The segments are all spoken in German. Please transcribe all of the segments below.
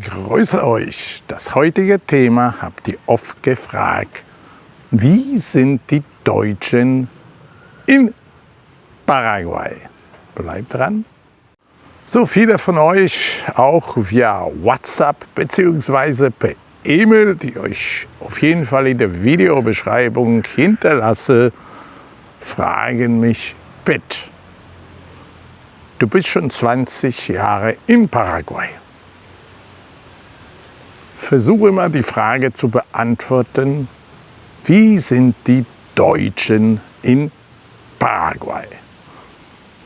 Grüße euch! Das heutige Thema habt ihr oft gefragt. Wie sind die Deutschen in Paraguay? Bleibt dran! So viele von euch auch via WhatsApp bzw. per E-Mail, die euch auf jeden Fall in der Videobeschreibung hinterlasse, fragen mich, Pitt, du bist schon 20 Jahre in Paraguay. Versuche mal die Frage zu beantworten, wie sind die Deutschen in Paraguay?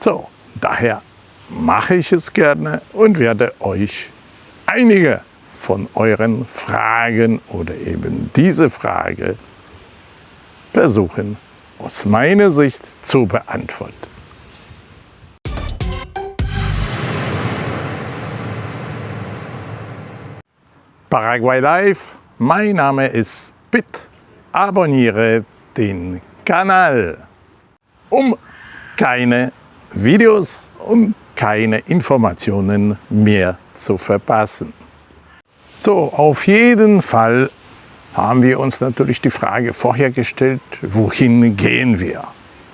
So, daher mache ich es gerne und werde euch einige von euren Fragen oder eben diese Frage versuchen aus meiner Sicht zu beantworten. Paraguay Live, mein Name ist Pitt. Abonniere den Kanal, um keine Videos und keine Informationen mehr zu verpassen. So, auf jeden Fall haben wir uns natürlich die Frage vorher gestellt, wohin gehen wir?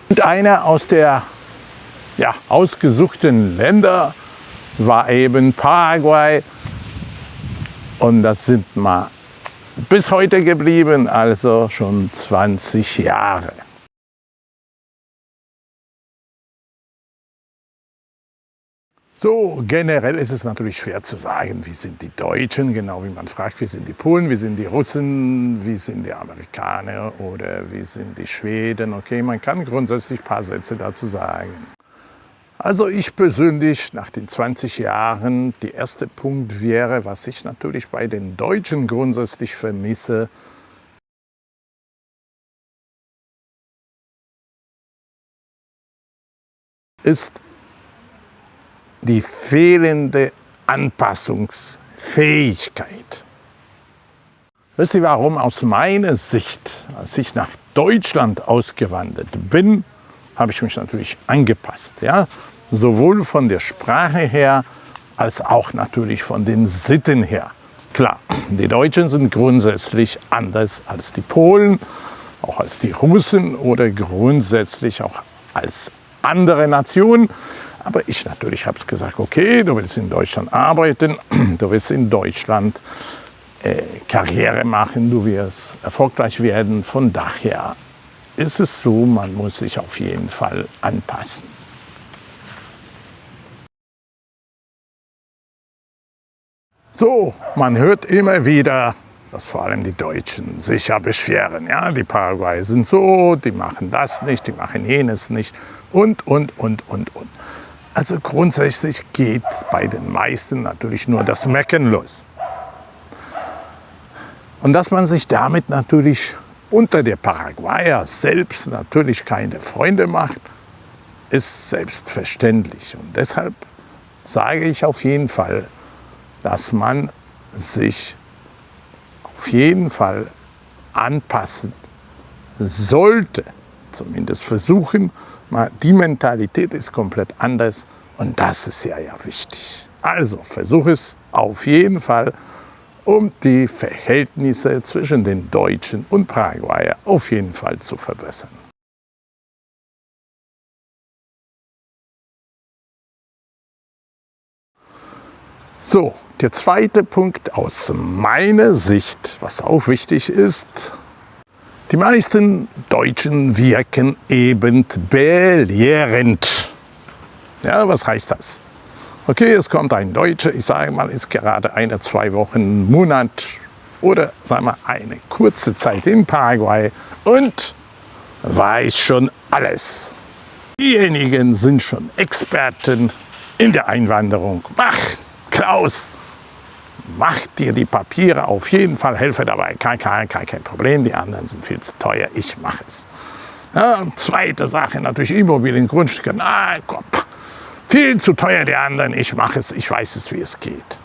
Und einer aus der ja, ausgesuchten Länder war eben Paraguay und das sind mal bis heute geblieben, also schon 20 Jahre. So, generell ist es natürlich schwer zu sagen, wie sind die Deutschen, genau wie man fragt, wie sind die Polen, wie sind die Russen, wie sind die Amerikaner oder wie sind die Schweden. Okay, man kann grundsätzlich ein paar Sätze dazu sagen. Also ich persönlich nach den 20 Jahren, der erste Punkt wäre, was ich natürlich bei den Deutschen grundsätzlich vermisse, ist die fehlende Anpassungsfähigkeit. Wisst ihr warum? Aus meiner Sicht, als ich nach Deutschland ausgewandert bin, habe ich mich natürlich angepasst. Ja? Sowohl von der Sprache her, als auch natürlich von den Sitten her. Klar, die Deutschen sind grundsätzlich anders als die Polen, auch als die Russen oder grundsätzlich auch als andere Nationen. Aber ich natürlich habe es gesagt, okay, du willst in Deutschland arbeiten, du willst in Deutschland äh, Karriere machen, du wirst erfolgreich werden. Von daher ist es so, man muss sich auf jeden Fall anpassen. So, man hört immer wieder, dass vor allem die Deutschen sich ja beschweren. Ja, die Paraguay sind so, die machen das nicht, die machen jenes nicht und, und, und, und, und. Also grundsätzlich geht bei den meisten natürlich nur das Mecken los. Und dass man sich damit natürlich unter der Paraguayer selbst natürlich keine Freunde macht, ist selbstverständlich. Und deshalb sage ich auf jeden Fall, dass man sich auf jeden Fall anpassen sollte, zumindest versuchen, die Mentalität ist komplett anders und das ist ja, ja wichtig. Also versuch es auf jeden Fall, um die Verhältnisse zwischen den Deutschen und Paraguayer auf jeden Fall zu verbessern. So, der zweite Punkt aus meiner Sicht, was auch wichtig ist, die meisten Deutschen wirken eben belehrend. Ja, was heißt das? Okay, es kommt ein Deutscher, ich sage mal, ist gerade eine, zwei Wochen, Monat oder sagen wir eine kurze Zeit in Paraguay und weiß schon alles. Diejenigen sind schon Experten in der Einwanderung. Mach, Klaus, mach dir die Papiere auf jeden Fall, helfe dabei, kein, kein, kein, kein Problem, die anderen sind viel zu teuer, ich mache es. Ja, zweite Sache natürlich Immobilien, Grundstücke, na komm, viel zu teuer die anderen, ich mache es, ich weiß es, wie es geht.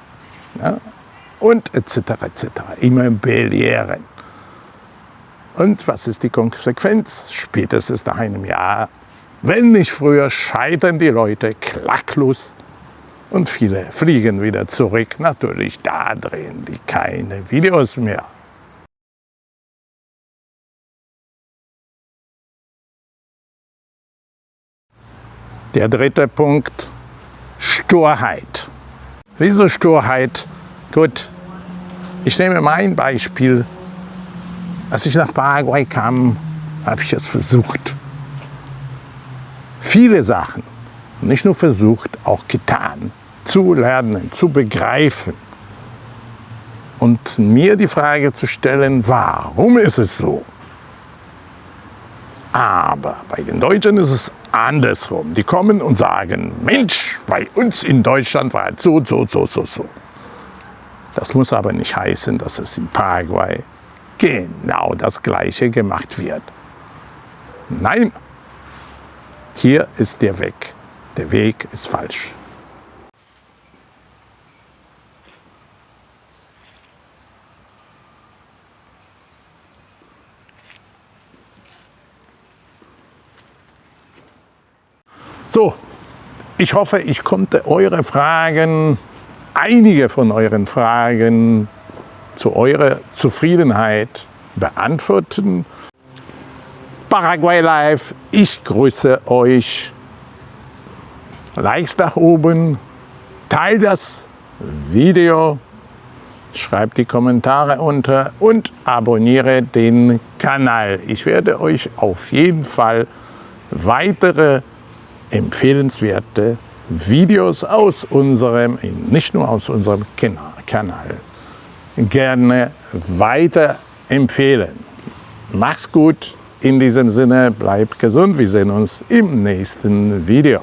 Ja, und etc. etc. Immer belehren. Und was ist die Konsequenz? Spätestens nach einem Jahr, wenn nicht früher, scheitern die Leute klacklos Und viele fliegen wieder zurück. Natürlich, da drehen die keine Videos mehr. Der dritte Punkt, Sturheit. Wieso Sturheit? Gut, ich nehme mein Beispiel. Als ich nach Paraguay kam, habe ich es versucht. Viele Sachen, nicht nur versucht, auch getan, zu lernen, zu begreifen. Und mir die Frage zu stellen, warum ist es so? Aber bei den Deutschen ist es andersrum. Die kommen und sagen, Mensch, bei uns in Deutschland war es so, so, so, so, so. Das muss aber nicht heißen, dass es in Paraguay genau das Gleiche gemacht wird. Nein, hier ist der Weg. Der Weg ist falsch. So, ich hoffe, ich konnte eure Fragen, einige von euren Fragen zu eurer Zufriedenheit beantworten. Paraguay Live, ich grüße euch. Likes nach oben, teilt das Video, schreibt die Kommentare unter und abonniere den Kanal. Ich werde euch auf jeden Fall weitere empfehlenswerte Videos aus unserem, nicht nur aus unserem Kanal, gerne weiter empfehlen. Mach's gut, in diesem Sinne bleibt gesund, wir sehen uns im nächsten Video.